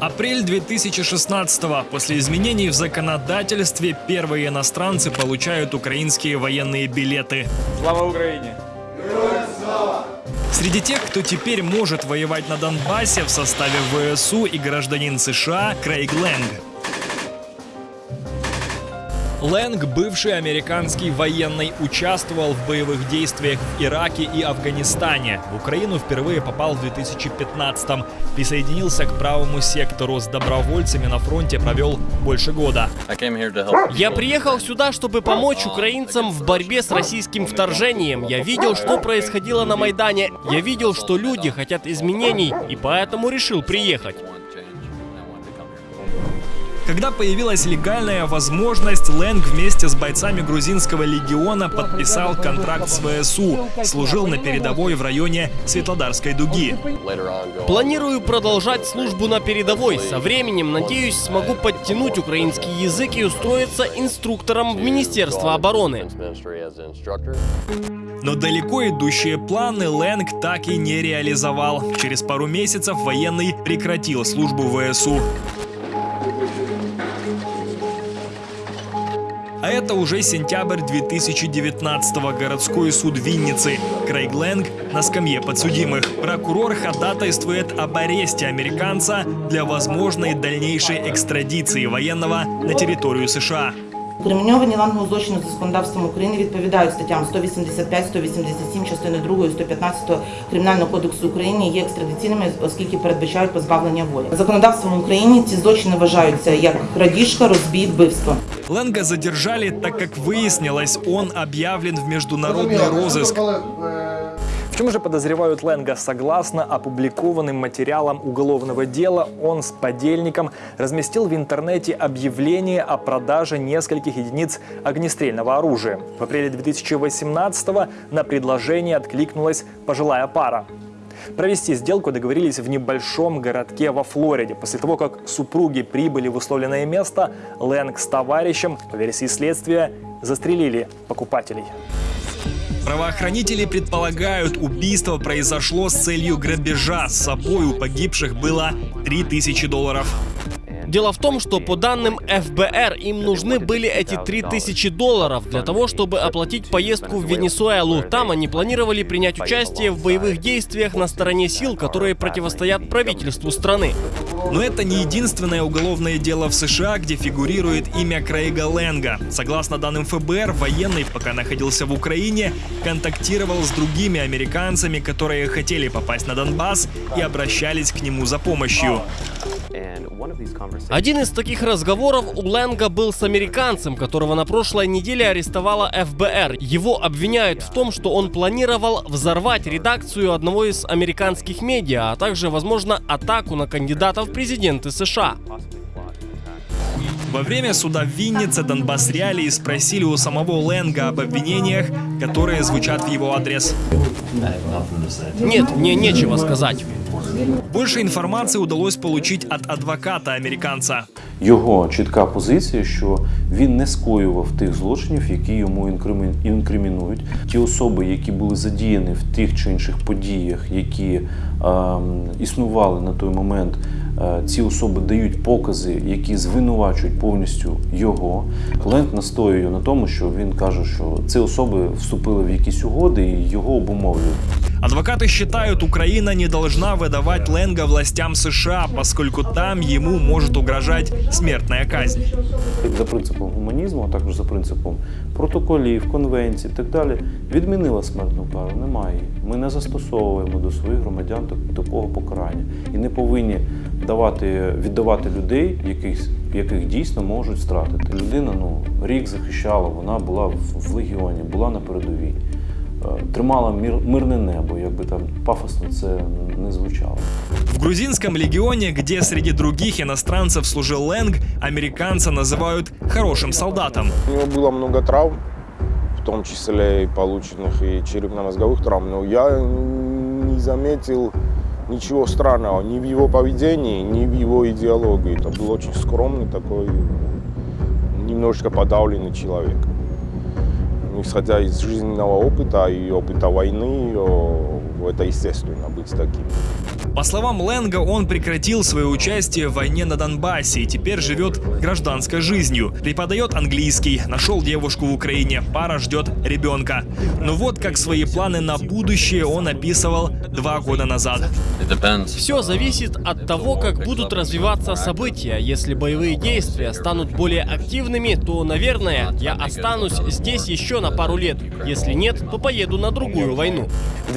Апрель 2016-го. После изменений в законодательстве первые иностранцы получают украинские военные билеты. Слава Україні! Среди тех, кто теперь может воевать на Донбассе в составе ВСУ и гражданин США Крейг Лэнг. Лэнг, бывший американский военный, участвовал в боевых действиях в Ираке и Афганистане. В Украину впервые попал в 2015-м. Присоединился к правому сектору. С добровольцами на фронте провел больше года. Я приехал сюда, чтобы помочь украинцам в борьбе с российским вторжением. Я видел, что происходило на Майдане. Я видел, что люди хотят изменений, и поэтому решил приехать. Когда появилась легальная возможность, Лэнг вместе с бойцами грузинского легиона подписал контракт с ВСУ. Служил на передовой в районе Светлодарской дуги. Планирую продолжать службу на передовой. Со временем, надеюсь, смогу подтянуть украинский язык и устроиться инструктором в Министерство обороны. Но далеко идущие планы Лэнг так и не реализовал. Через пару месяцев военный прекратил службу в ВСУ. А это уже сентябрь 2019 городской суд Винницы. Крейг Лэнг на скамье подсудимых. Прокурор ходатайствует об аресте американца для возможной дальнейшей экстрадиции военного на территорию США. Криміновані лангового злочину за законодавством України відповідають статтям 185, 187, частини 2, 115 Кримінального кодексу України є екстрадиційними, оскільки передбачають позбавлення волі. Законодавством України ці злочини вважаються як крадіжка, розбій, вбивство. Лэнга задержали, так как выяснилось, он объявлен в международный розыск. В чем же подозревают Лэнга? Согласно опубликованным материалам уголовного дела, он с подельником разместил в интернете объявление о продаже нескольких единиц огнестрельного оружия. В апреле 2018 на предложение откликнулась пожилая пара. Провести сделку договорились в небольшом городке во Флориде. После того, как супруги прибыли в условленное место, Лэнг с товарищем, по версии следствия, застрелили покупателей. Правоохранители предполагают, убийство произошло с целью грабежа. С собой у погибших было 3000 долларов. Дело в том, что по данным ФБР им нужны были эти 3000 долларов для того, чтобы оплатить поездку в Венесуэлу. Там они планировали принять участие в боевых действиях на стороне сил, которые противостоят правительству страны. Но это не единственное уголовное дело в США, где фигурирует имя Крейга Лэнга. Согласно данным ФБР, военный, пока находился в Украине, контактировал с другими американцами, которые хотели попасть на Донбасс и обращались к нему за помощью. Один из таких разговоров у Лэнга был с американцем, которого на прошлой неделе арестовала ФБР. Его обвиняют в том, что он планировал взорвать редакцию одного из американских медиа, а также, возможно, атаку на кандидатов в президенты США. Во время суда в Виннице Донбасс Реалии спросили у самого Лэнга об обвинениях, которые звучат в его адрес. Нет, мне нечего сказать. Больше информации удалось получить от адвоката американца. Його чітка позиція, що він не скоював тих злочинів, які йому інкримінують. Ті особи, які були задіяні в тих чи інших подіях, які ем, існували на той момент, е, ці особи дають покази, які звинувачують повністю його. Ленд настоює на тому, що він каже, що ці особи вступили в якісь угоди і його обумовлюють. Адвокаты считают, Украина не должна выдавать Лэнга властям США, поскольку там ему может угрожать смертная казнь. за принципом гуманізму, а також за принципом протоколів, конвенцій і так далі, відмінила смертну кару. Немає. її. Ми не застосовуємо до своїх громадян так- такого покарання і не повинні давати, віддавати людей, яких, яких дійсно можуть стратити. Людина ну, рік захищала, вона була в, в легіоні, була на передовій. Тримала мир, мирне небо, якби там пафосно це не звучало. В грузинском легионе, где среди других иностранцев служил Лэнг, американца называют хорошим солдатом. У него было много травм, в том числе и полученных и черепно-мозговых травм, но я не заметил ничего странного ни в его поведении, ни в его идеологии. Это был очень скромный такой, немножечко подавленный человек. Ну, Исходя из жизненного опыта и опыта войны, это естественно быть таким. По словам Ленга, он прекратил свое участие в войне на Донбассе и теперь живет гражданской жизнью. Преподает английский, нашел девушку в Украине, пара ждет ребенка. Но вот как свои планы на будущее он описывал два года назад. Все зависит от того, как будут развиваться события. Если боевые действия станут более активными, то, наверное, я останусь здесь еще на пару лет. Если нет, то поеду на другую войну. В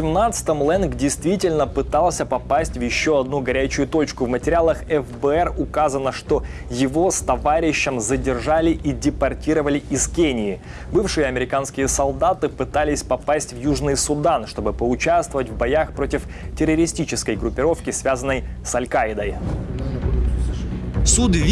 2017-м Лэнг действительно пытался попасть в еще одну горячую точку. В материалах ФБР указано, что его с товарищем задержали и депортировали из Кении. Бывшие американские солдаты пытались попасть в Южный Судан, чтобы поучаствовать в боях против террористической группировки, связанной с Аль-Каидой. Суд в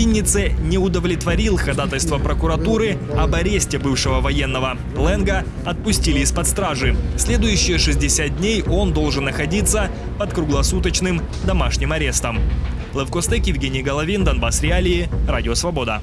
не удовлетворил ходатайство прокуратуры об аресте бывшего военного. Ленга отпустили из-под стражи. Следующие 60 дней он должен находиться под круглосуточным домашним арестом. Лев Костек, Евгений Головин, Донбасс Реалии, Радио Свобода.